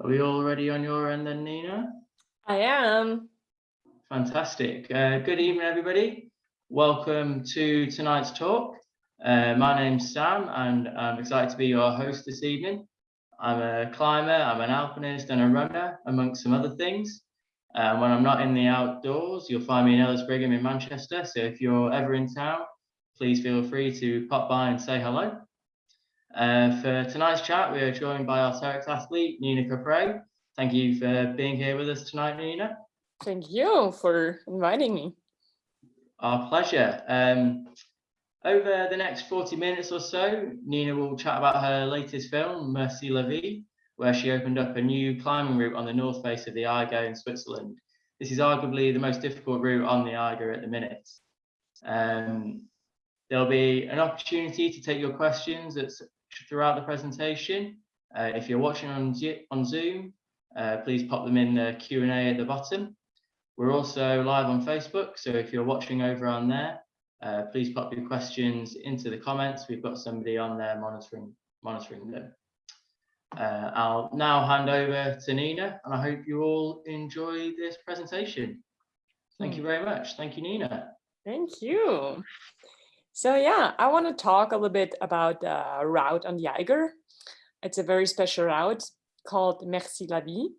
Are we all ready on your end then, Nina? I am. Fantastic. Uh, good evening, everybody. Welcome to tonight's talk. Uh, my name's Sam and I'm excited to be your host this evening. I'm a climber, I'm an alpinist and a runner, amongst some other things. Uh, when I'm not in the outdoors, you'll find me in Ellis Brigham in Manchester. So if you're ever in town, please feel free to pop by and say hello. Uh, for tonight's chat, we are joined by our Terrex athlete, Nina Caprez. Thank you for being here with us tonight, Nina. Thank you for inviting me. Our pleasure. Um, over the next 40 minutes or so, Nina will chat about her latest film, Merci la Vie, where she opened up a new climbing route on the north face of the Eiger in Switzerland. This is arguably the most difficult route on the Eiger at the minute. Um, there'll be an opportunity to take your questions throughout the presentation. Uh, if you're watching on, on Zoom, uh, please pop them in the Q&A at the bottom. We're also live on Facebook, so if you're watching over on there, uh, please pop your questions into the comments. We've got somebody on there monitoring monitoring them. Uh, I'll now hand over to Nina, and I hope you all enjoy this presentation. Thank you very much. Thank you, Nina. Thank you. So yeah, I want to talk a little bit about the route on the Eiger. It's a very special route called Merci la Vie.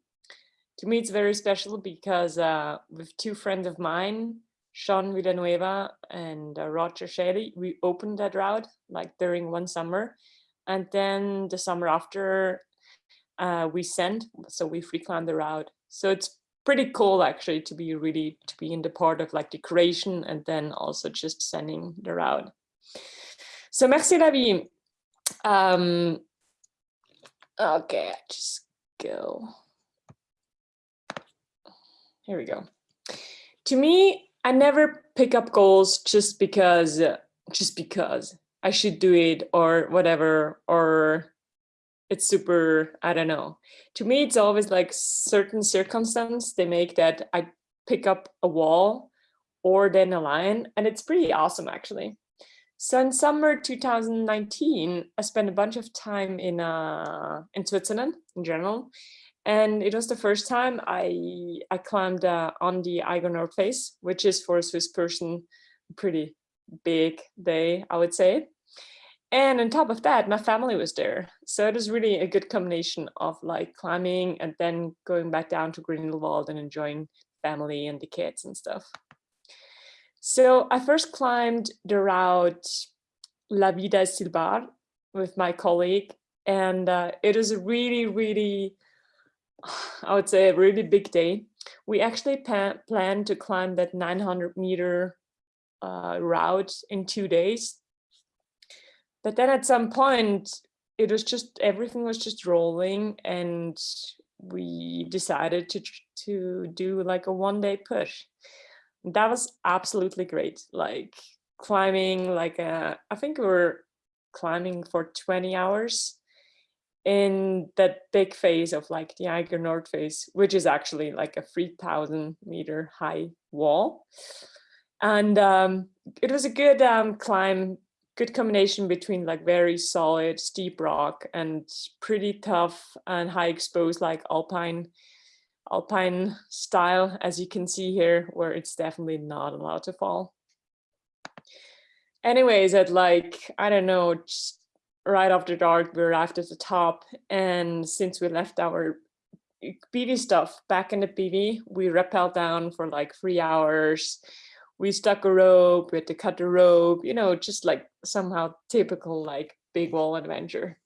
To me, it's very special because uh, with two friends of mine, Sean Villanueva and uh, Roger Schäli, we opened that route like during one summer. And then the summer after uh, we sent, so we free climbed the route. So it's pretty cool actually to be really, to be in the part of like the creation and then also just sending the route. So merci la vie. Um, okay, just go. Here we go. To me, I never pick up goals just because, just because I should do it or whatever, or it's super, I don't know. To me, it's always like certain circumstance they make that I pick up a wall or then a line and it's pretty awesome actually. So in summer 2019, I spent a bunch of time in uh, in Switzerland in general, and it was the first time I I climbed uh, on the Eiger face, which is for a Swiss person pretty big day, I would say. And on top of that, my family was there. So it was really a good combination of like climbing and then going back down to Grindelwald and enjoying family and the kids and stuff. So I first climbed the route La Vida Silbar with my colleague, and uh, it was a really, really, I would say a really big day. We actually planned to climb that 900 meter uh, route in two days. But then at some point, it was just, everything was just rolling and we decided to, to do like a one day push that was absolutely great. Like climbing like a, I think we were climbing for 20 hours in that big phase of like the Eiger Nord face, which is actually like a 3000 meter high wall. And um, it was a good um, climb, good combination between like very solid steep rock and pretty tough and high exposed like alpine alpine style, as you can see here, where it's definitely not allowed to fall. Anyways, at like, I don't know, just right after dark, we arrived at the top. And since we left our bivy stuff back in the bivy, we rappelled down for like three hours. We stuck a rope, we had to cut the rope, you know, just like somehow typical like big wall adventure.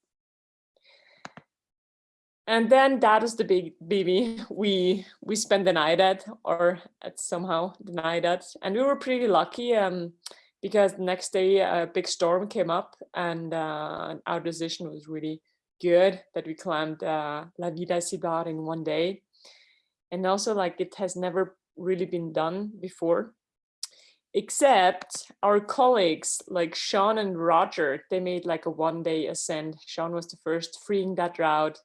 And then that is the big baby we we spent the night at or at somehow the night at and we were pretty lucky um, because the next day a big storm came up and uh, our decision was really good that we climbed uh, La Vida Silbar in one day. And also like it has never really been done before except our colleagues like Sean and Roger, they made like a one day ascent. Sean was the first freeing that route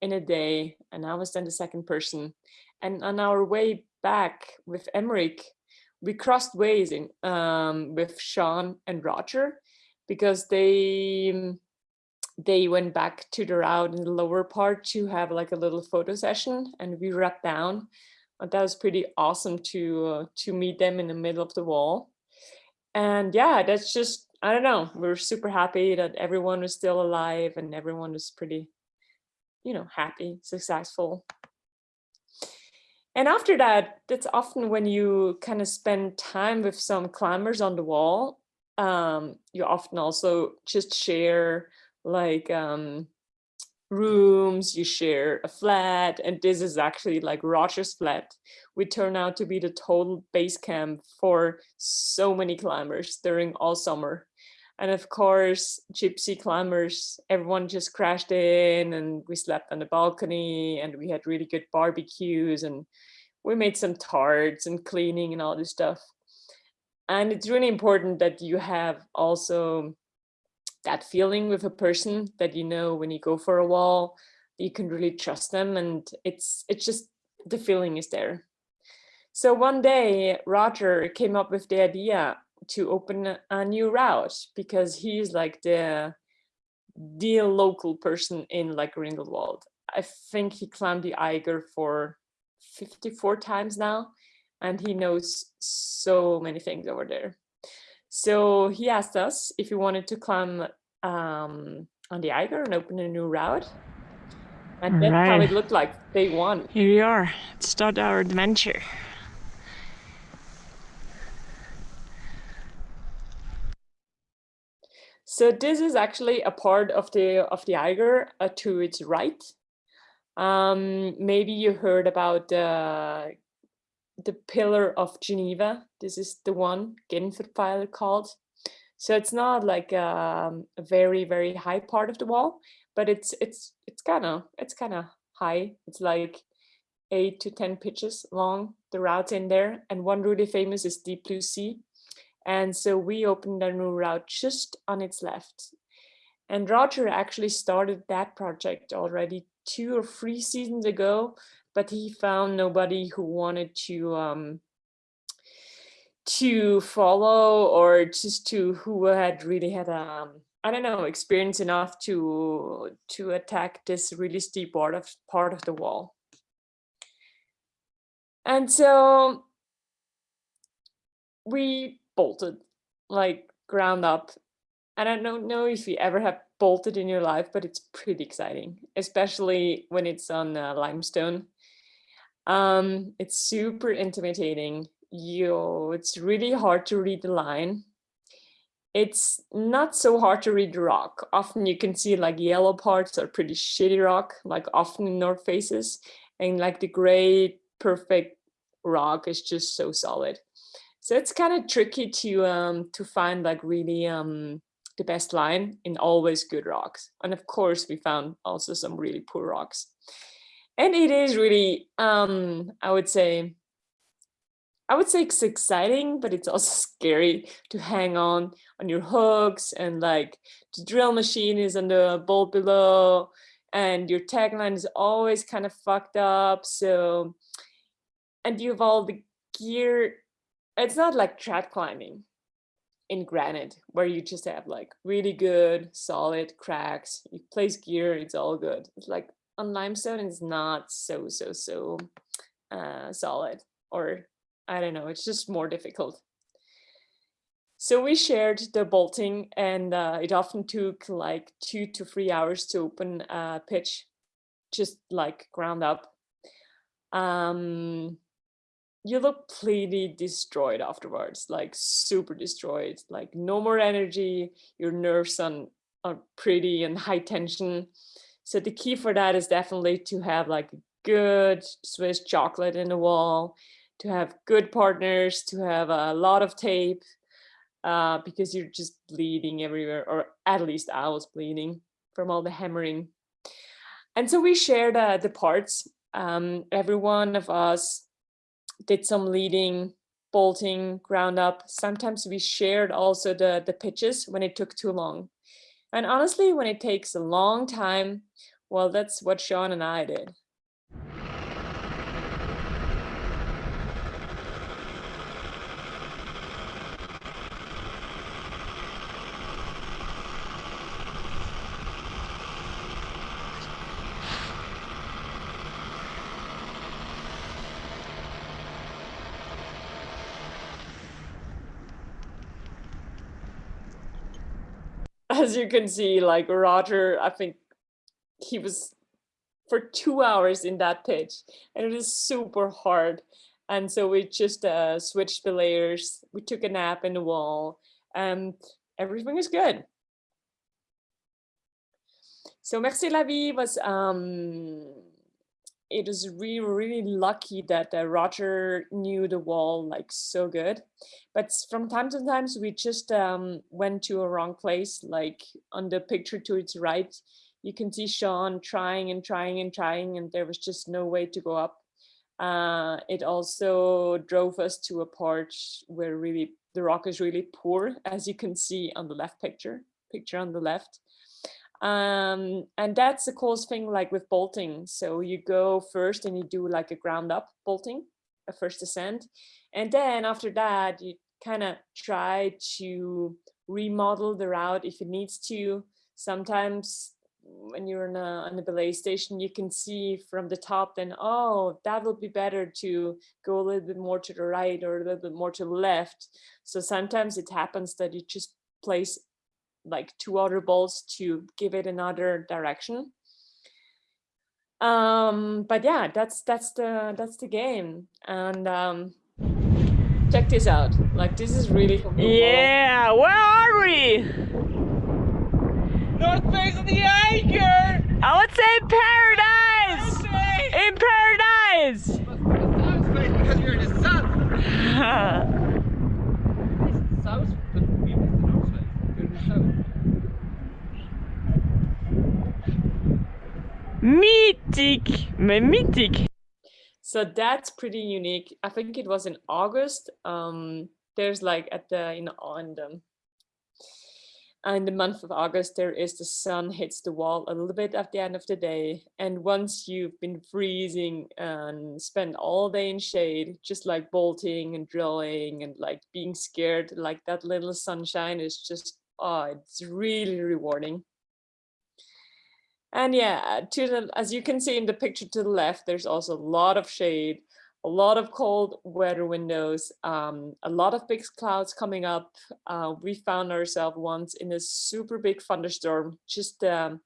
in a day and I was then the second person. And on our way back with Emmerich, we crossed ways in, um, with Sean and Roger because they they went back to the route in the lower part to have like a little photo session and we rapped down. But that was pretty awesome to uh, to meet them in the middle of the wall. And yeah, that's just, I don't know, we're super happy that everyone was still alive and everyone was pretty, you know, happy, successful. And after that, that's often when you kind of spend time with some climbers on the wall. Um, you often also just share like um, rooms, you share a flat, and this is actually like Roger's flat. We turn out to be the total base camp for so many climbers during all summer. And of course, gypsy climbers, everyone just crashed in and we slept on the balcony and we had really good barbecues and we made some tarts and cleaning and all this stuff. And it's really important that you have also that feeling with a person that you know when you go for a wall, you can really trust them and it's it's just the feeling is there. So one day Roger came up with the idea to open a new route because he's like the the local person in like Grindelwald. I think he climbed the Eiger for 54 times now and he knows so many things over there. So he asked us if we wanted to climb um, on the Eiger and open a new route. And that's right. how it looked like day one. Here we are. Let's start our adventure. So this is actually a part of the of the Eiger uh, to its right. Um, maybe you heard about the the Pillar of Geneva. This is the one Genferpfeiler called. So it's not like um, a very, very high part of the wall, but it's it's it's kind of it's kind of high. It's like eight to 10 pitches long, the routes in there. And one really famous is Deep Blue Sea. And so we opened a new route just on its left. And Roger actually started that project already two or three seasons ago, but he found nobody who wanted to um, to follow or just to who had really had um I don't know experience enough to to attack this really steep part of part of the wall. And so we bolted like ground up. And I don't know if you ever have bolted in your life, but it's pretty exciting, especially when it's on uh, limestone. Um, it's super intimidating. You it's really hard to read the line. It's not so hard to read the rock. Often you can see like yellow parts are pretty shitty rock like often in north faces and like the gray perfect rock is just so solid. So it's kind of tricky to um to find like really um the best line in always good rocks. And of course we found also some really poor rocks and it is really um i would say I would say it's exciting, but it's also scary to hang on on your hooks and like the drill machine is on the bolt below and your tagline is always kind of fucked up. So, and you have all the gear. It's not like trad climbing in granite where you just have like really good solid cracks. You place gear, it's all good. It's like on limestone, is not so, so, so uh, solid or I don't know, it's just more difficult. So we shared the bolting and uh, it often took like two to three hours to open a pitch, just like ground up. Um, you look pretty destroyed afterwards, like super destroyed, like no more energy, your nerves on, are pretty and high tension. So the key for that is definitely to have like good Swiss chocolate in the wall, to have good partners, to have a lot of tape, uh, because you're just bleeding everywhere, or at least I was bleeding from all the hammering. And so we shared uh, the parts. Um, every one of us did some leading, bolting, ground up. Sometimes we shared also the, the pitches when it took too long. And honestly, when it takes a long time, well, that's what Sean and I did. As you can see, like Roger, I think he was for two hours in that pitch and it is super hard. And so we just uh, switched the layers. We took a nap in the wall and everything is good. So Merci la vie was, um, it was really, really lucky that uh, Roger knew the wall like so good. But from time to time, we just um, went to a wrong place, like on the picture to its right, you can see Sean trying and trying and trying, and there was just no way to go up. Uh, it also drove us to a part where really the rock is really poor, as you can see on the left picture, picture on the left. Um, and that's the coolest thing like with bolting. So you go first and you do like a ground up bolting, a first ascent. And then after that, you kind of try to remodel the route if it needs to. Sometimes when you're in a, on the belay station, you can see from the top then, oh, that would be better to go a little bit more to the right or a little bit more to the left. So sometimes it happens that you just place like two other balls to give it another direction. Um, but yeah, that's that's the that's the game. And um, check this out. Like this is really Yeah, where are we? North face of the Eiger! I would say paradise! In paradise! South face because you're in the south. It's south, but we went the north face. You're in the south. Mythique, mais mythique. So that's pretty unique. I think it was in August. Um, there's like at the know on the in the month of August, there is the sun hits the wall a little bit at the end of the day. And once you've been freezing and spend all day in shade, just like bolting and drilling and like being scared, like that little sunshine is just, oh, it's really rewarding. And yeah, to the, as you can see in the picture to the left, there's also a lot of shade a lot of cold weather windows, um, a lot of big clouds coming up. Uh, we found ourselves once in a super big thunderstorm, just um,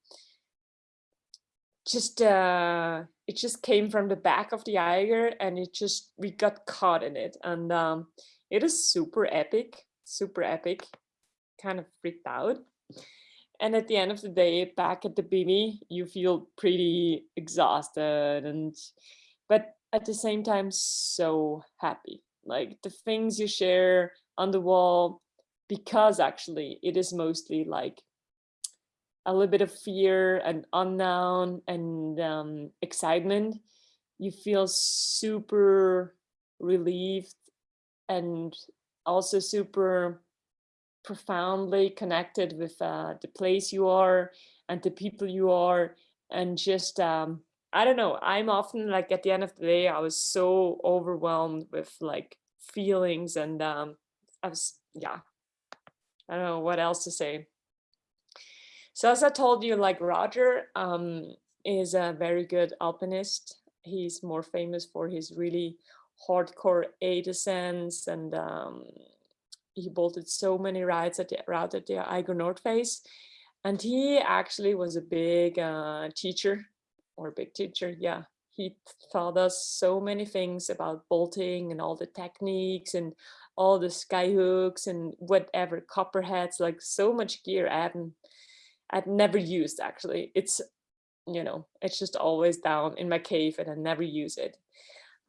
just uh, it just came from the back of the Eiger and it just we got caught in it and um, it is super epic, super epic, kind of freaked out. And at the end of the day, back at the bivy, you feel pretty exhausted and but at the same time so happy. Like the things you share on the wall because actually it is mostly like a little bit of fear and unknown and um, excitement. You feel super relieved and also super profoundly connected with uh, the place you are and the people you are and just um, I don't know. I'm often like at the end of the day, I was so overwhelmed with like feelings and um, I was, yeah, I don't know what else to say. So as I told you, like Roger um, is a very good alpinist. He's more famous for his really hardcore A descents and um, he bolted so many rides at the route at the Eiger Nordface. And he actually was a big uh, teacher or big teacher, yeah, he taught us so many things about bolting and all the techniques and all the sky hooks and whatever copperheads, like so much gear I haven't, I've never used actually. It's, you know, it's just always down in my cave and I never use it.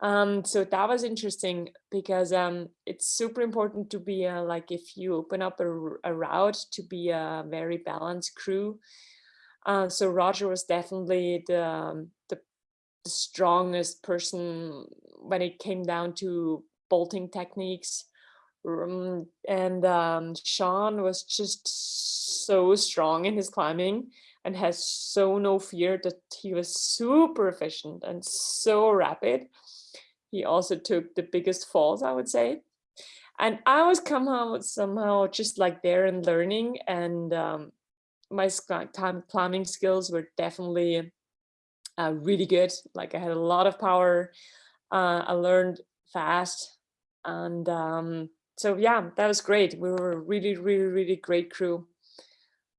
Um, so that was interesting because um, it's super important to be a, like if you open up a, a route to be a very balanced crew uh, so Roger was definitely the, um, the strongest person when it came down to bolting techniques. Um, and um, Sean was just so strong in his climbing and has so no fear that he was super efficient and so rapid. He also took the biggest falls, I would say. And I was somehow, somehow just like there and learning and um, my time climbing skills were definitely uh, really good. Like I had a lot of power. Uh, I learned fast. And um, so, yeah, that was great. We were a really, really, really great crew.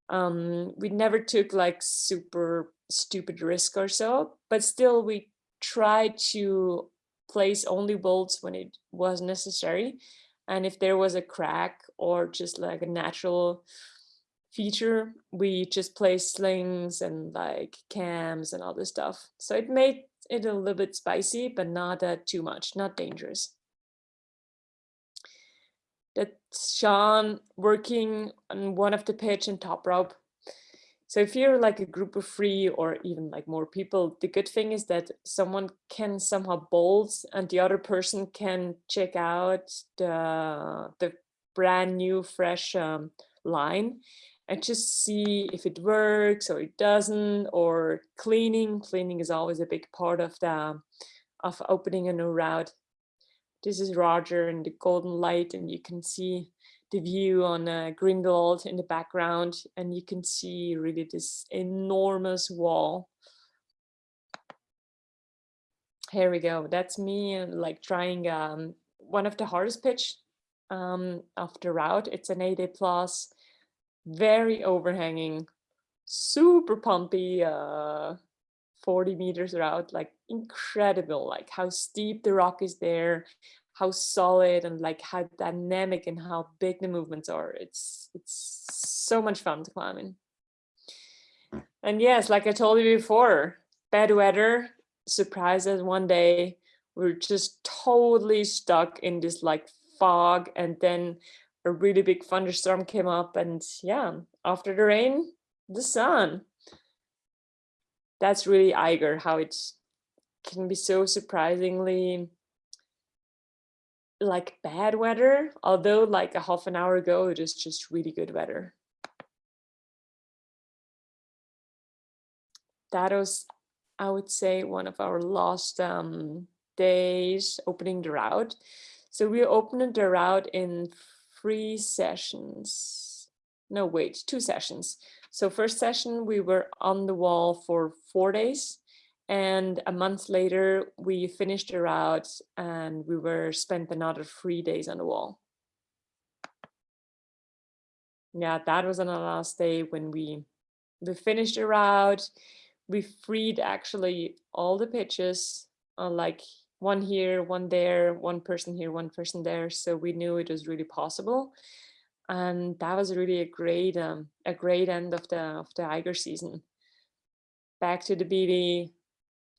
Um, we never took like super stupid risk or so, but still we tried to place only bolts when it was necessary. And if there was a crack or just like a natural feature, we just placed slings and like cams and all this stuff. So it made it a little bit spicy, but not uh, too much, not dangerous. That's Sean working on one of the pitch and top rope. So if you're like a group of three or even like more people, the good thing is that someone can somehow bolt and the other person can check out the, the brand new fresh um, line and just see if it works or it doesn't or cleaning. Cleaning is always a big part of the of opening a new route. This is Roger in the golden light and you can see the view on uh, Grindelwald in the background and you can see really this enormous wall. Here we go. That's me uh, like trying um, one of the hardest pitch um, of the route. It's an 8A plus, very overhanging, super pumpy, uh, 40 meters route, like incredible, like how steep the rock is there, how solid and like how dynamic and how big the movements are. It's it's so much fun to climb in. And yes, like I told you before, bad weather surprises one day. We we're just totally stuck in this like fog and then a really big thunderstorm came up and yeah, after the rain, the sun. That's really Eiger, how it can be so surprisingly like bad weather, although like a half an hour ago, it is just really good weather. That was, I would say, one of our last um, days opening the route. So we opened the route in three sessions. No, wait, two sessions. So first session, we were on the wall for four days. And a month later, we finished the route and we were spent another three days on the wall. Yeah, that was on the last day when we, we finished the route. We freed actually all the pitches, uh, like one here, one there, one person here, one person there. So we knew it was really possible. And that was really a great, um, a great end of the of the Eiger season. Back to the bivy,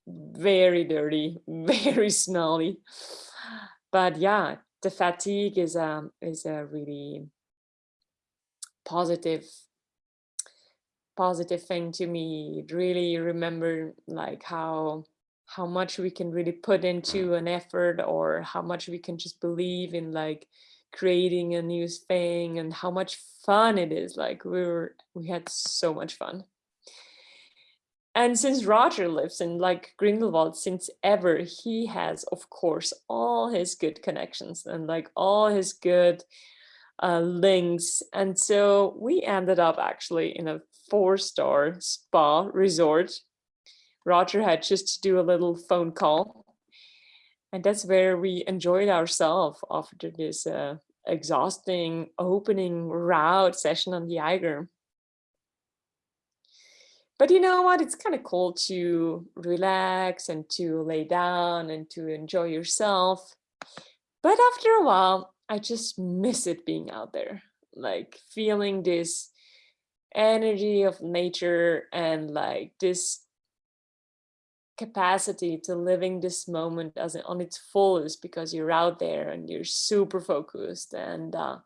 very dirty, very smelly. But yeah, the fatigue is a um, is a really positive positive thing to me. Really remember like how how much we can really put into an effort or how much we can just believe in like creating a new thing and how much fun it is. Like we were we had so much fun. And since Roger lives in like Grindelwald since ever, he has, of course, all his good connections and like all his good uh, links. And so we ended up actually in a four-star spa resort. Roger had just to do a little phone call. And that's where we enjoyed ourselves after this uh, exhausting opening route session on the Eiger. But you know what? It's kind of cool to relax and to lay down and to enjoy yourself. But after a while, I just miss it being out there, like feeling this energy of nature and like this capacity to living this moment as on its fullest because you're out there and you're super focused and uh,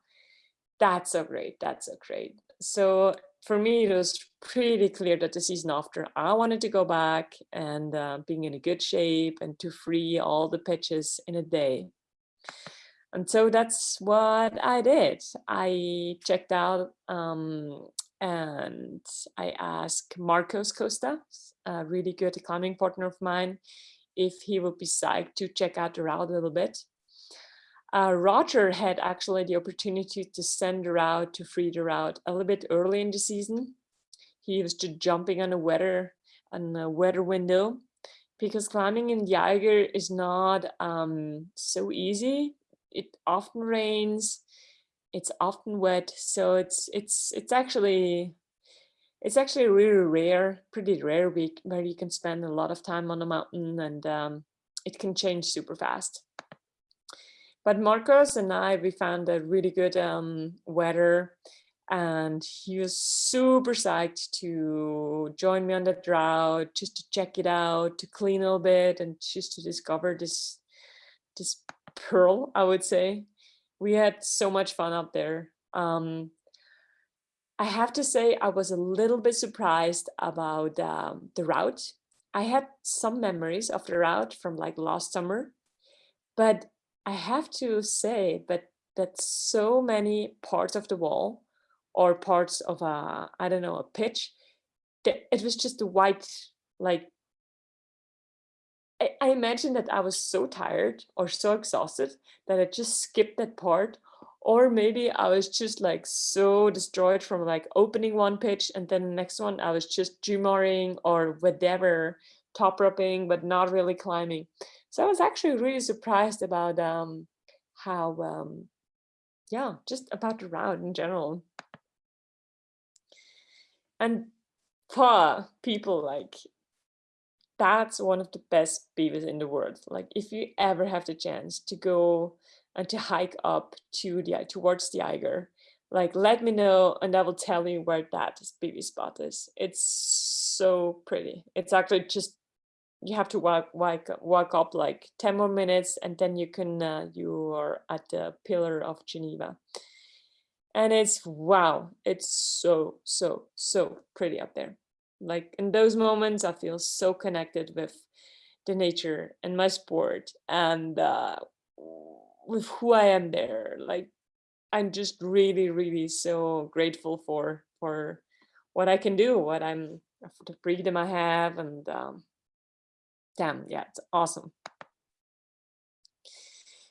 that's so great that's so great so for me, it was pretty clear that the season after I wanted to go back and uh, being in a good shape and to free all the pitches in a day. And so that's what I did. I checked out um, and I asked Marcos Costa, a really good climbing partner of mine, if he would be psyched to check out the route a little bit. Uh, Roger had actually the opportunity to send her out to free the route a little bit early in the season. He was just jumping on a weather on a weather window because climbing in the Eiger is not um, so easy. It often rains, it's often wet, so it's it's it's actually it's actually really rare, pretty rare week where you can spend a lot of time on a mountain and um, it can change super fast. But Marcos and I, we found a really good um, weather and he was super psyched to join me on that route, just to check it out, to clean a little bit and just to discover this, this pearl, I would say. We had so much fun up there. Um, I have to say I was a little bit surprised about um, the route. I had some memories of the route from like last summer, but I have to say that that so many parts of the wall or parts of a, I don't know, a pitch, that it was just white, like, I, I imagine that I was so tired or so exhausted that I just skipped that part or maybe I was just like so destroyed from like opening one pitch and then the next one I was just jumoring or whatever, top roping, but not really climbing. So I was actually really surprised about um, how, um, yeah, just about the route in general. And for people like, that's one of the best beavers in the world. Like if you ever have the chance to go and to hike up to the towards the Eiger. Like, let me know and I will tell you where that bivy spot is. It's so pretty. It's actually just you have to walk walk walk up like 10 more minutes and then you can uh, you are at the pillar of Geneva. And it's wow, it's so so so pretty up there. Like in those moments I feel so connected with the nature and my sport and uh, with who I am there. Like I'm just really, really so grateful for for what I can do, what I'm the freedom I have, and um, damn, yeah, it's awesome.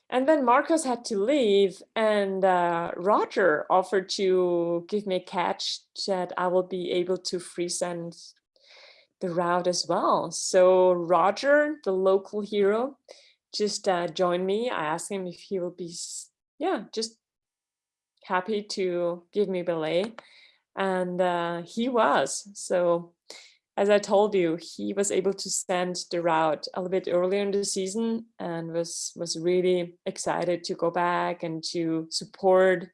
And then Marcos had to leave, and uh, Roger offered to give me a catch that I will be able to freesend the route as well. So Roger, the local hero, just uh, join me. I asked him if he will be, yeah, just happy to give me belay. And uh, he was. So as I told you, he was able to send the route a little bit earlier in the season and was, was really excited to go back and to support,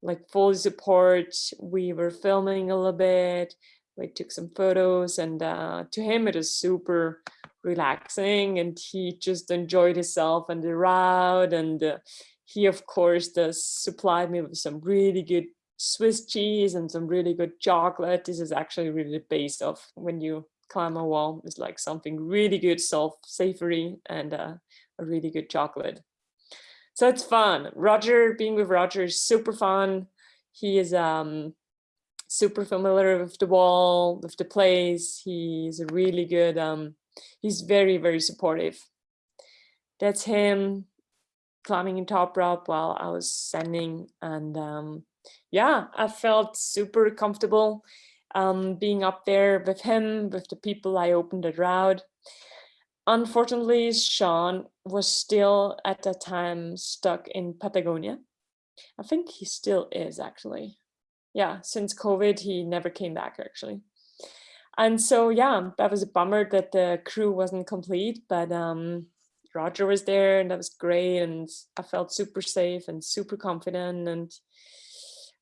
like fully support. We were filming a little bit. We took some photos and uh, to him it was super relaxing and he just enjoyed himself and the route and uh, he of course does supplied me with some really good Swiss cheese and some really good chocolate. This is actually really the base of when you climb a wall. It's like something really good, soft, savory, and uh, a really good chocolate. So it's fun. Roger, being with Roger is super fun. He is um, super familiar with the wall, with the place. He's a really good um, he's very, very supportive. That's him climbing in top rope while I was sending. And um, yeah, I felt super comfortable um, being up there with him, with the people I opened the route. Unfortunately, Sean was still at that time stuck in Patagonia. I think he still is actually. Yeah, since COVID, he never came back actually. And so, yeah, that was a bummer that the crew wasn't complete, but um, Roger was there and that was great. And I felt super safe and super confident. And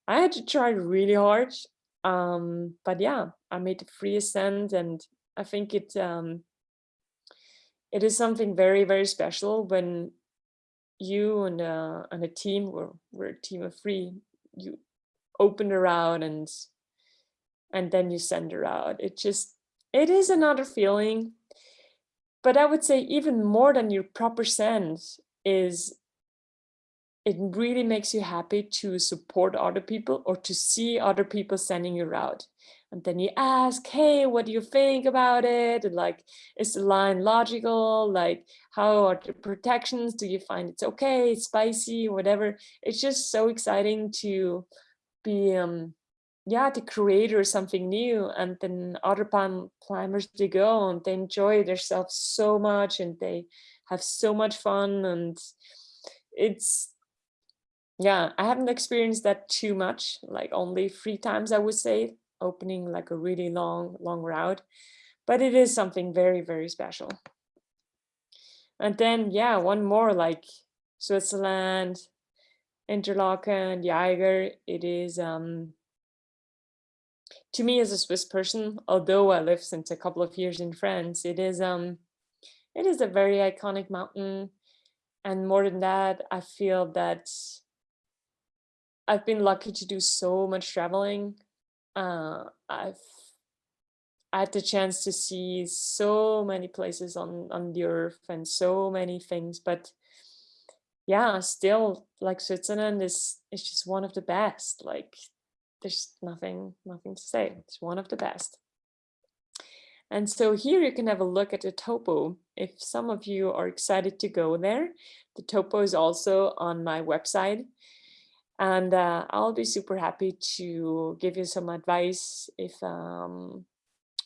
I had to try really hard. Um, but yeah, I made a free ascent and I think it um, it is something very, very special when you and, uh, and a team, we're, we're a team of three, you open route and and then you send her out. It just, it is another feeling. But I would say even more than your proper sense is it really makes you happy to support other people or to see other people sending you out. And then you ask, hey, what do you think about it? And like, is the line logical? Like, how are the protections? Do you find it's okay, spicy, whatever? It's just so exciting to be um, yeah, to create or something new. And then other climbers, they go and they enjoy themselves so much and they have so much fun. And it's, yeah, I haven't experienced that too much, like only three times, I would say, opening like a really long, long route, but it is something very, very special. And then, yeah, one more like Switzerland, Interlaken, Jaeger. It is, um, to me as a Swiss person, although I live since a couple of years in France, it is, um, it is a very iconic mountain. And more than that, I feel that I've been lucky to do so much traveling. Uh, I've I had the chance to see so many places on on the earth and so many things, but yeah, still like Switzerland is is just one of the best. Like there's nothing nothing to say. It's one of the best. And so here you can have a look at the topo. If some of you are excited to go there, the topo is also on my website. And uh, I'll be super happy to give you some advice if um,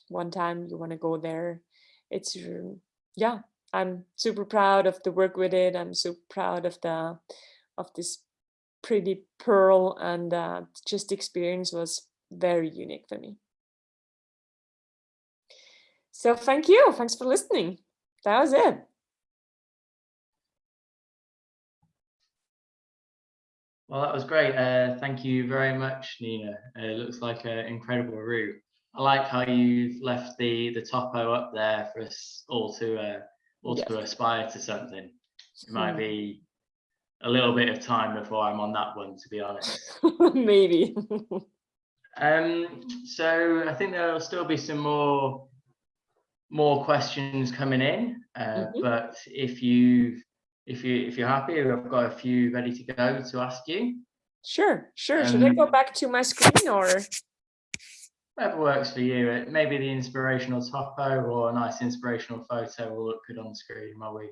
one time you want to go there. It's, yeah, I'm super proud of the work with it. I'm super proud of the, of this pretty pearl and uh, just experience was very unique for me. So thank you. Thanks for listening. That was it. Well, that was great. Uh, thank you very much, Nina. Uh, it looks like an incredible route. I like how you've left the the topo up there for us all to uh, all yes. to aspire to something. It might be a little bit of time before I'm on that one, to be honest. Maybe. um, so I think there'll still be some more more questions coming in, uh, mm -hmm. but if you if you if you're happy, I've got a few ready to go to ask you. Sure, sure. Um, Should I go um, back to my screen or? Whatever works for you. Maybe the inspirational topo or a nice inspirational photo will look good on the screen while we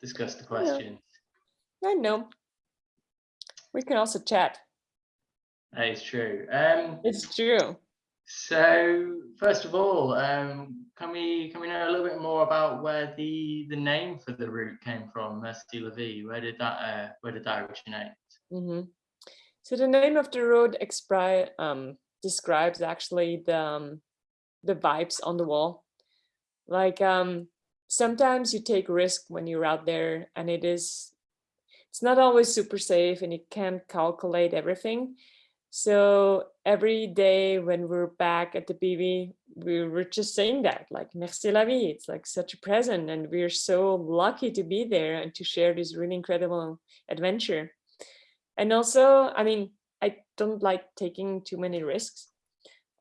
discuss the questions. I know. We can also chat. That is true. Um, it's true. So first of all, um, can we can we know a little bit more about where the the name for the route came from, Merci la? Where did that uh, where did that originate? Mm -hmm. So the name of the road um, describes actually the um, the vibes on the wall. Like um, sometimes you take risk when you're out there, and it is it's not always super safe, and you can't calculate everything. So every day when we're back at the bivy, we were just saying that, like, merci la vie. It's like such a present. And we're so lucky to be there and to share this really incredible adventure. And also, I mean, I don't like taking too many risks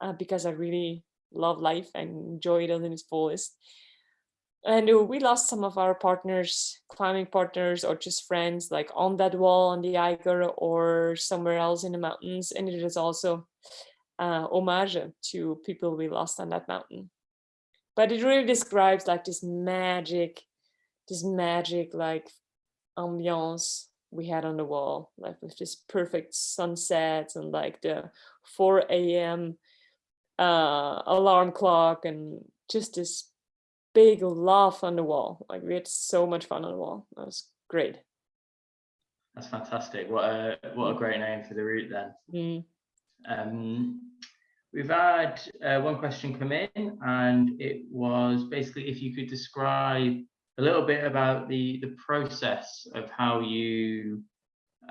uh, because I really love life and enjoy it in its fullest and uh, we lost some of our partners climbing partners or just friends like on that wall on the Eiger or somewhere else in the mountains. And it is also uh, homage to people we lost on that mountain. But it really describes like this magic this magic like ambiance we had on the wall like with this perfect sunsets and like the 4 a.m uh alarm clock and just this big laugh on the wall. Like we had so much fun on the wall. That was great. That's fantastic. What a what a great name for the route then. Mm. Um, we've had uh, one question come in, and it was basically if you could describe a little bit about the the process of how you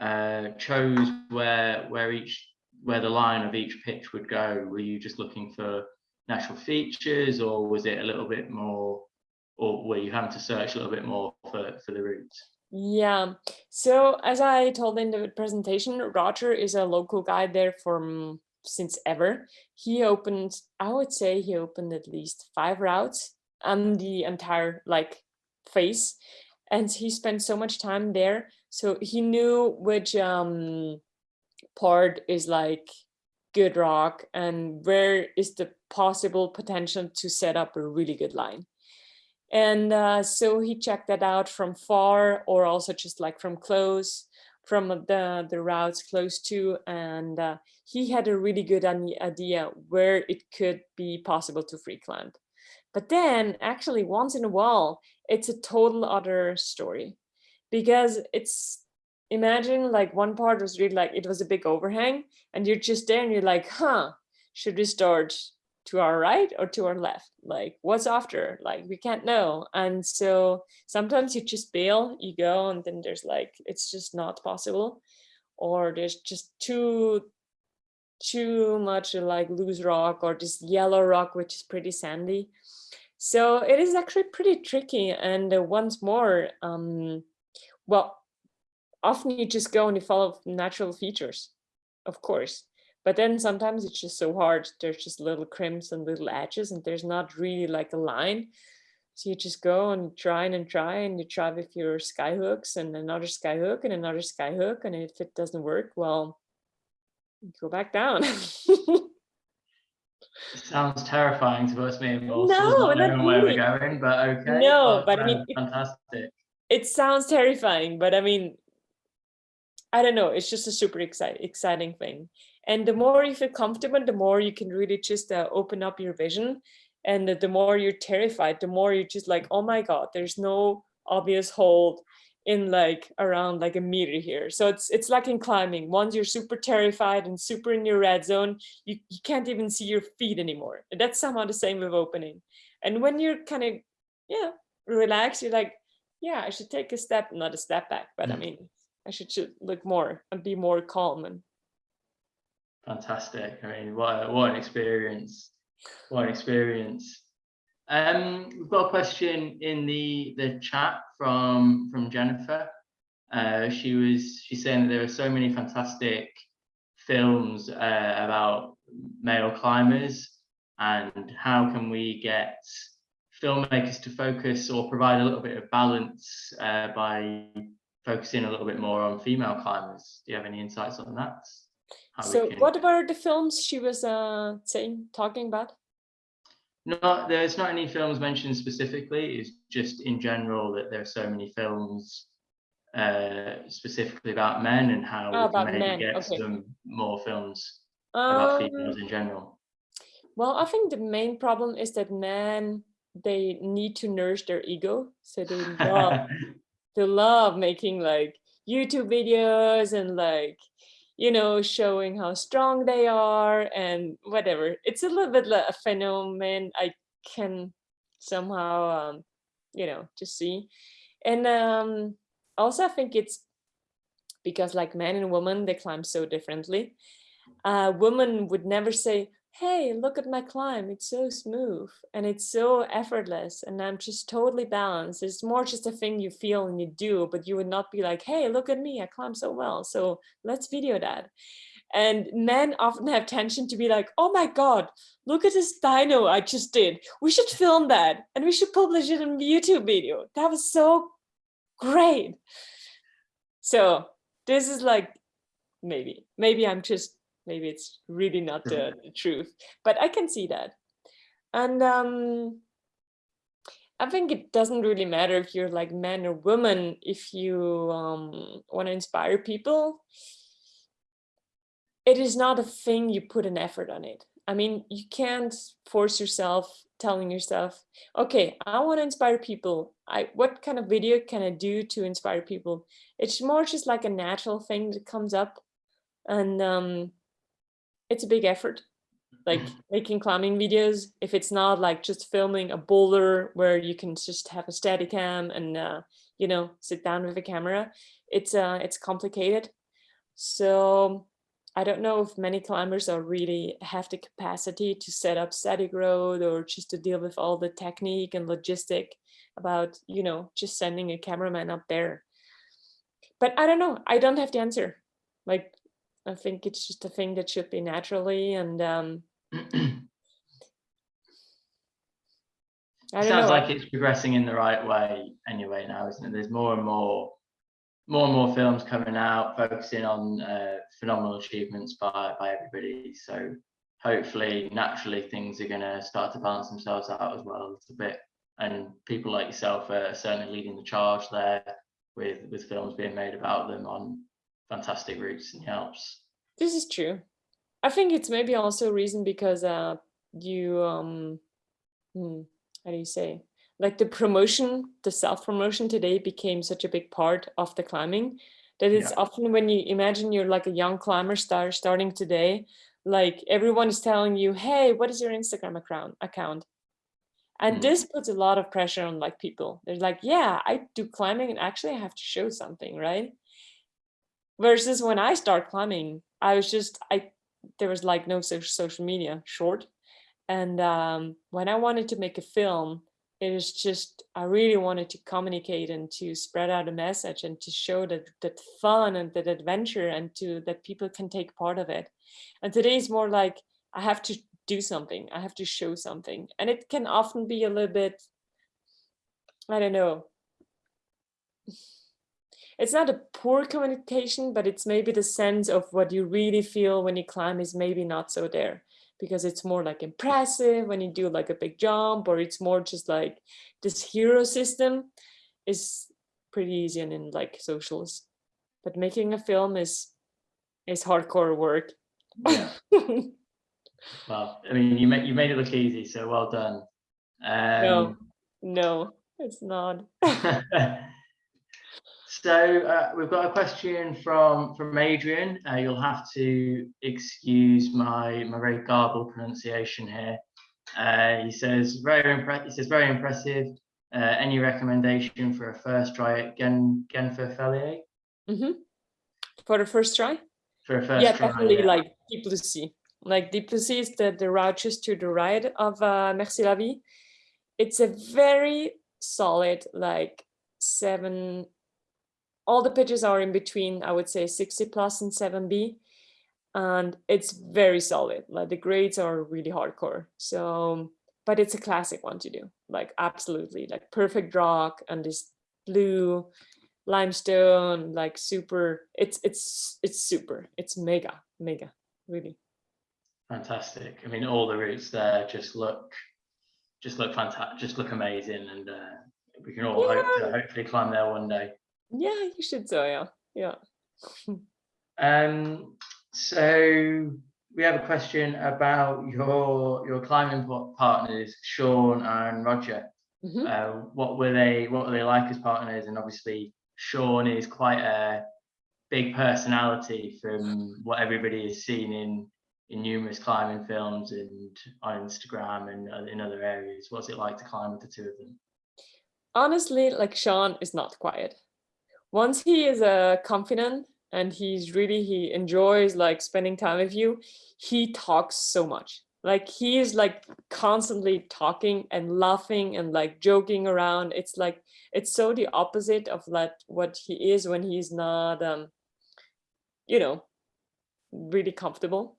uh, chose where where each where the line of each pitch would go. Were you just looking for natural features or was it a little bit more or were you having to search a little bit more for, for the routes? Yeah, so as I told in the presentation, Roger is a local guide there from since ever. He opened, I would say he opened at least five routes on the entire like face. And he spent so much time there. So he knew which um, part is like good rock and where is the possible potential to set up a really good line. And uh, so he checked that out from far or also just like from close, from the, the routes close to, and uh, he had a really good idea where it could be possible to free climb. But then actually once in a while, it's a total other story because it's imagine like one part was really like it was a big overhang and you're just there and you're like huh should we start to our right or to our left? Like what's after? Like we can't know. And so sometimes you just bail, you go and then there's like, it's just not possible. Or there's just too, too much like loose rock or this yellow rock, which is pretty sandy. So it is actually pretty tricky. And uh, once more, um, well, often you just go and you follow natural features, of course. But then sometimes it's just so hard. There's just little crimps and little edges and there's not really like a line. So you just go and try and try and you try with your sky hooks and another sky hook and another sky hook. And if it doesn't work, well, go back down. Sounds terrifying to us, me No, not knowing where we're going, but okay. No, but I mean, fan- it- fantastic. it sounds terrifying, but I mean, I don't know. It's just a super exciting, exciting thing. And the more you feel comfortable, the more you can really just uh, open up your vision. And the, the more you're terrified, the more you're just like, oh my God, there's no obvious hold in like around like a meter here. So it's it's like in climbing. Once you're super terrified and super in your red zone, you, you can't even see your feet anymore. And that's somehow the same with opening. And when you're kind of, yeah, relaxed, you're like, yeah, I should take a step, not a step back, but I Mm. mean, I should, look more and be more calm and Fantastic. I mean, what, what an experience. What an experience. Um, we've got a question in the, the chat from, from Jennifer. Uh, she was, she's saying that there are so many fantastic films uh, about male climbers and how can we get filmmakers to focus or provide a little bit of balance uh, by focusing a little bit more on female climbers. Do you have any insights on that? How so can- what were the films she was uh saying talking about No, there's not any films mentioned specifically. It's just in general that there are so many films uh, specifically about men and how Oh, we can about maybe get okay. some more films about um, females in general. well i think the main problem is that men they need to nourish their ego so they love they love making like youtube videos and like you know showing how strong they are and whatever. It's a little bit like a phenomenon i can somehow um you know just see. And um also i think it's because like men and women they climb so differently. A woman would never say hey look at my climb it's so smooth and it's so effortless and i'm just totally balanced. It's more just a thing you feel and you do but you would not be like hey look at me i climb so well so let's video that. And men often have tension to be like oh my god look at this dino i just did we should film that and we should publish it in a youtube video. That was so great. So this is like maybe maybe i'm just maybe it's really not the, the truth but i can see that. And um i think it doesn't really matter if you're like man or woman if you um want to inspire people it is not a thing you put an effort on it. I mean you can't force yourself telling yourself okay i want to inspire people. I what kind of video can i do to inspire people? It's more just like a natural thing that comes up and um it's a big effort. Like making climbing videos if it's not like just filming a boulder where you can just have a steady cam and uh, you know sit down with a camera it's uh it's complicated. So i don't know if many climbers are really have the capacity to set up static rope or just to deal with all the technique and logistic about you know just sending a cameraman up there. But i don't know i don't have the answer. Like I think it's just a thing that should be naturally and um, I don't Sounds know. like it's progressing in the right way anyway now, isn't it? There's more and more, more and more films coming out focusing on uh, phenomenal achievements by by everybody. So hopefully, naturally, things are going to start to balance themselves out as well a little bit. And people like yourself are certainly leading the charge there with with films being made about them on fantastic routes in the Alps. This is true. I think it's maybe also a reason because uh, you, um, hmm, how do you say, like the promotion, the self promotion today became such a big part of the climbing that it's Yeah. often when you imagine you're like a young climber star starting today, like everyone is telling you hey what is your instagram account account and Mm. this puts a lot of pressure on like people they're like yeah i do climbing and actually i have to show something right versus when i start climbing i was just i there was like no social media short. And um when i wanted to make a film it was just i really wanted to communicate and to spread out a message and to show that that fun and that adventure and to that people can take part of it. And today is more like i have to do something i have to show something. And it can often be a little bit i don't know it's not a poor communication but it's maybe the sense of what you really feel when you climb is maybe not so there. Because it's more like impressive when you do like a big jump or it's more just like this hero system is pretty easy and in like socials but making a film is is hardcore work. Yeah. Well, I mean, you made you made it look easy, so well done. no. Um, no it's not so uh, we've got a question from from Adrian. Uh, you'll have to excuse my my very garbled pronunciation here. Uh, he says very impressive. He says very impressive. Uh, any recommendation for a first try at Gen Genfer hmm for the first try For a first yeah try, definitely yeah. like deep sea like deep is the the route just to the right of uh merci la vie it's a very solid like seven all the pitches are in between i would say 6c plus and 7b and it's very solid. Like the grades are really hardcore. So but it's a classic one to do. Like absolutely. Like perfect rock and this blue limestone like super it's it's it's super. It's mega mega really. Fantastic. I mean, all the routes there just look just look fantastic, just look amazing, and uh, we can all hope to hopefully climb there one day. Yeah you should so yeah yeah Um, so we have a question about your your climbing partners, Sean and Roger. Mhm. Uh, what were they? What were they like as partners? And obviously, Sean is quite a big personality from what everybody has seen in in numerous climbing films and on Instagram and in other areas. What's it like to climb with the two of them? honestly like sean is not quiet once he is uh, confident and he's really he enjoys like spending time with you he talks so much. Like he is like constantly talking and laughing and like joking around. It's like it's so the opposite of like what he is when he's not um you know really comfortable.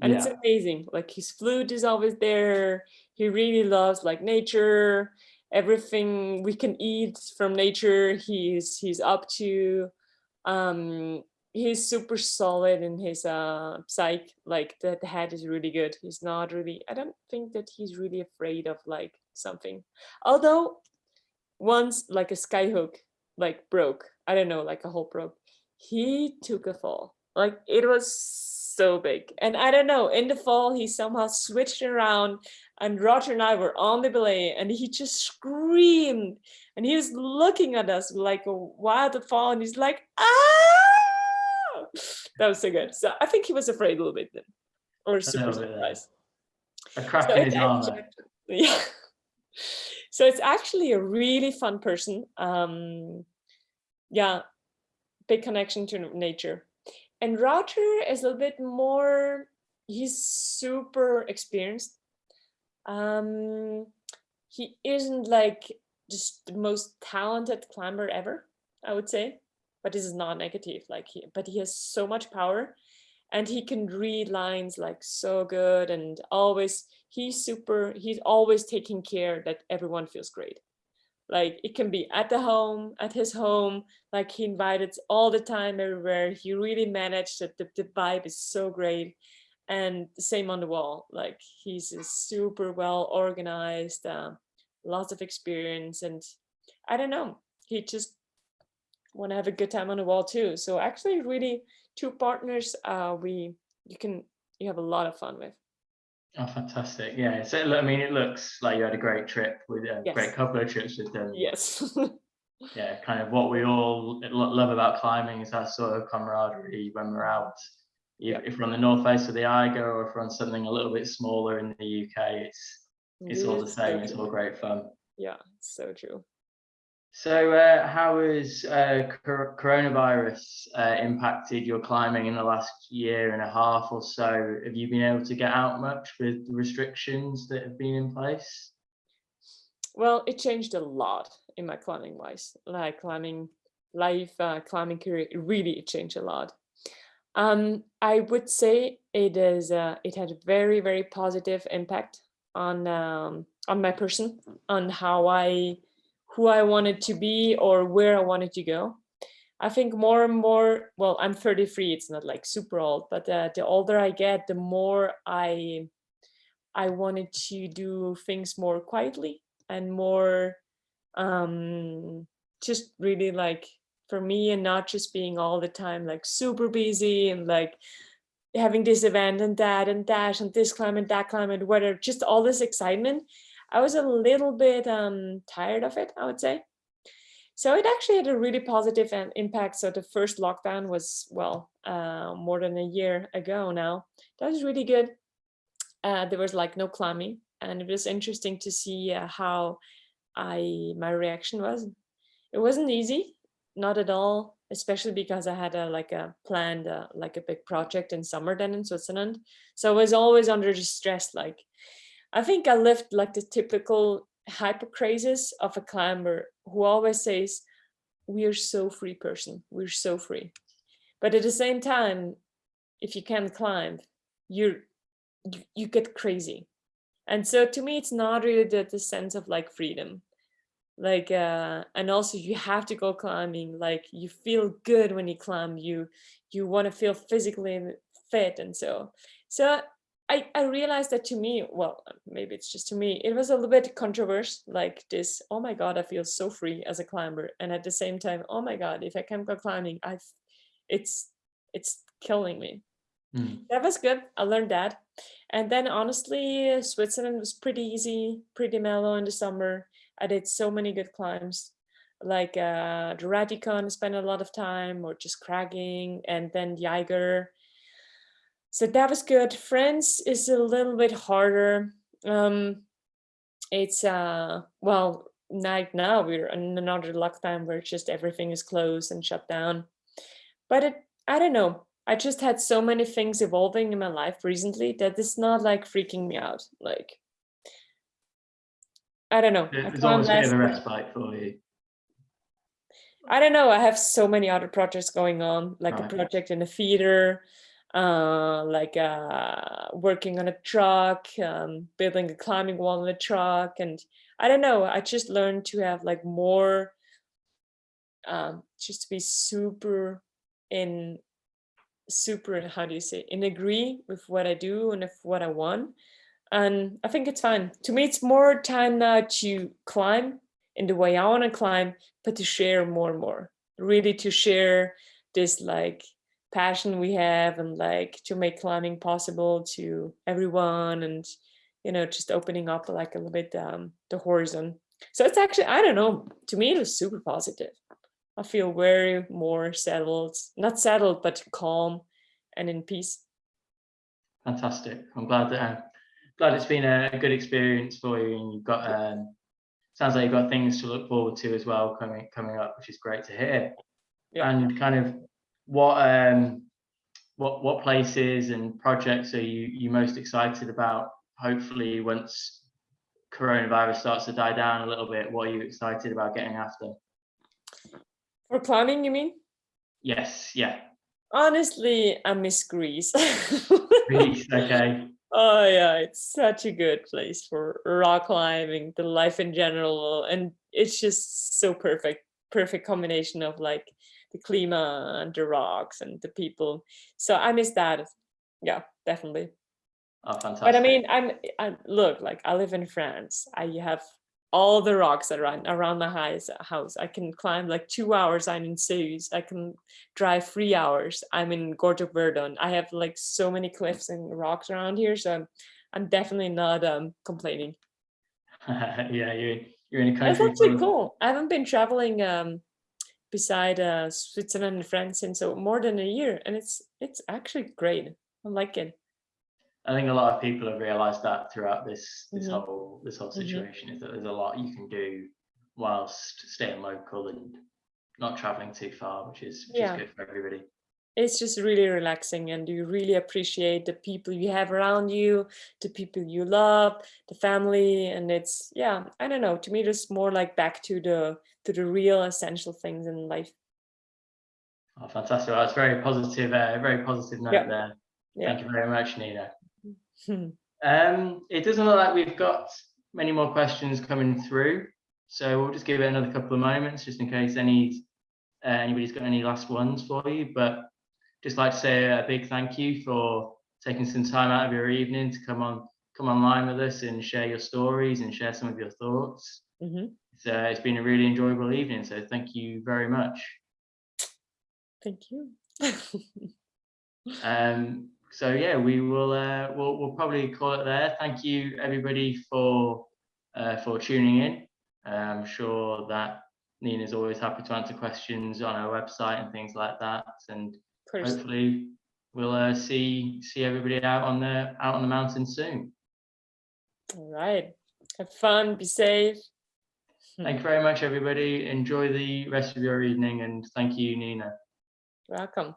And it's amazing. Like his flute is always there. He really loves like nature everything we can eat from nature he's he's up to um he's super solid in his uh psyche like the, head is really good. He's not really i don't think that he's really afraid of like something. Although once like a skyhook like broke i don't know like a hole broke he took a fall. Like it was so big. And i don't know in the fall he somehow switched around and roger and i were on the belay and he just screamed and he was looking at us like a wild fall and he's like ah! That was so good. So i think he was afraid a little bit then or super surprised. A crack so in actually- yeah. So it's actually a really fun person um yeah big connection to nature. And roger is a little bit more he's super experienced um he isn't like just the most talented climber ever i would say but this is not negative like he but he has so much power and he can read lines like so good and always he's super he's always taking care that everyone feels great. Like it can be at the home at his home like he invited all the time everywhere he really managed that the, the vibe is so great and the same on the wall like he's a super well organized uh, lots of experience and i don't know he just want to have a good time on the wall too so actually really two partners uh we you can you have a lot of fun with Oh, fantastic! Yeah, so I mean, it looks like you had a great trip with a Yes. great couple of trips with them. yes yeah, kind of what we all love about climbing is that sort of camaraderie when we're out, if, if we're on the north face of the Eiger or if we're on something a little bit smaller in the UK, it's it's all the same. It's all great fun. Yeah, so true. So, uh, how has uh, coronavirus uh, impacted your climbing in the last year and a half or so? Have you been able to get out much with the restrictions that have been in place? Well, it changed a lot in my climbing wise, like climbing life, uh, climbing career. Really it changed a lot. Um, I would say it is. Uh, it had a very very positive impact on um, on my person, on how I, who I wanted to be or where I wanted to go. I think more and more. Well, I'm 33. It's not like super old, but uh, the older I get, the more I, I wanted to do things more quietly and more um just really like for me and not just being all the time like super busy and like having this event and that and that and this climb and that climb and whatever just all this excitement i was a little bit um tired of it i would say. So it actually had a really positive impact so the first lockdown was well uh more than a year ago now. That was really good. Uh there was like no climbing and it was interesting to see uh, how I my reaction was. It wasn't easy, not at all, especially because I had a like a planned uh, like a big project in summer then in Switzerland. So I was always under stress. Like I think I lived like the typical hypercrasis of a climber who always says, "We are so free person. We're so free," but at the same time, if you can't climb, you're you, you get crazy and so to me it's not really the, the sense of like freedom like uh and also you have to go climbing like you feel good when you climb you you want to feel physically fit and so so i i realized that to me well maybe it's just to me it was a little bit controversial like this oh my god i feel so free as a climber and at the same time oh my god if i can't go climbing i it's it's killing me Hmm. that was good. I learned that. And then honestly, Switzerland was pretty easy, pretty mellow in the summer. I did so many good climbs, like uh, the Rätikon, spent a lot of time, or just cragging, and then the Eiger. So that was good. France is a little bit harder. Um, it's uh well, like now we're in another lockdown where just everything is closed and shut down. But it, I don't know. I just had so many things evolving in my life recently that it's not like freaking me out. Like, I don't know. I There's can't a bit of a respite for you. I don't know. I have so many other projects going on, like a project in the theater, uh, like uh, working on a truck, um, building a climbing wall in a truck, and I don't know. I just learned to have like more, um, just to be super in, super. How do you say? In agree with what I do and with what I want, and I think it's fine. To me, it's more time now to climb in the way I want to climb but to share more and more really to share this like passion we have and like to make climbing possible to everyone and you know just opening up like a little bit um, the horizon so it's actually i don't know to me it was super positive i feel very more settled not settled but calm and in peace Fantastic. I'm glad that uh, glad it's been a, good experience for you, and you've got um, sounds like you've got things to look forward to as well coming coming up, which is great to hear. Yeah. And kind of what um what what places and projects are you you most excited about? Hopefully, once coronavirus starts to die down a little bit, what are you excited about getting after? for climbing you mean Yes, yeah, honestly i miss greece Greece, okay. Oh yeah, it's such a good place for rock climbing, the life in general, and it's just so perfect, perfect combination of like the clima and the rocks and the people. So I miss that. Yeah, definitely. Oh, fantastic. But I mean, I'm I look like I live in France. I have all the rocks around around my house. House. I can climb like two hours. I'm in Céüse. I can drive three hours. I'm in Gorge of Verdon. I have like so many cliffs and rocks around here, so I'm, I'm definitely not um complaining. yeah, you're you're in a That's country. actually of- cool. I haven't been traveling um beside uh, Switzerland and France since so more than a year, and it's it's actually great. I like it. I think a lot of people have realised that throughout this this Mhm. whole this whole Mhm. situation is that there's a lot you can do whilst staying local and not traveling too far, which is which Yeah. is good for everybody. It's just really relaxing, and you really appreciate the people you have around you, the people you love, the family, and it's yeah. I don't know. To me, it's more like back to the to the real essential things in life. Oh, fantastic! That's very positive. Uh, very positive note Yeah. there. Yeah. Thank you very much, Nina. Hmm. Um, it doesn't look like we've got many more questions coming through, so we'll just give it another couple of moments just in case any uh, anybody's got any last ones for you. But just like to say a big thank you for taking some time out of your evening to come on come online with us and share your stories and share some of your thoughts. Mhm. It's, uh, it's been a really enjoyable evening, so thank you very much. Thank you. Um, so yeah, we will uh, we'll, we'll probably call it there. Thank you everybody for uh, for tuning in. I'm sure that Nina's always happy to answer questions on our website and things like that. And hopefully we'll uh, see see everybody out on the out on the mountain soon. All right. Have fun. Be safe. Thank you very much, everybody. Enjoy the rest of your evening, and thank you, Nina. Welcome.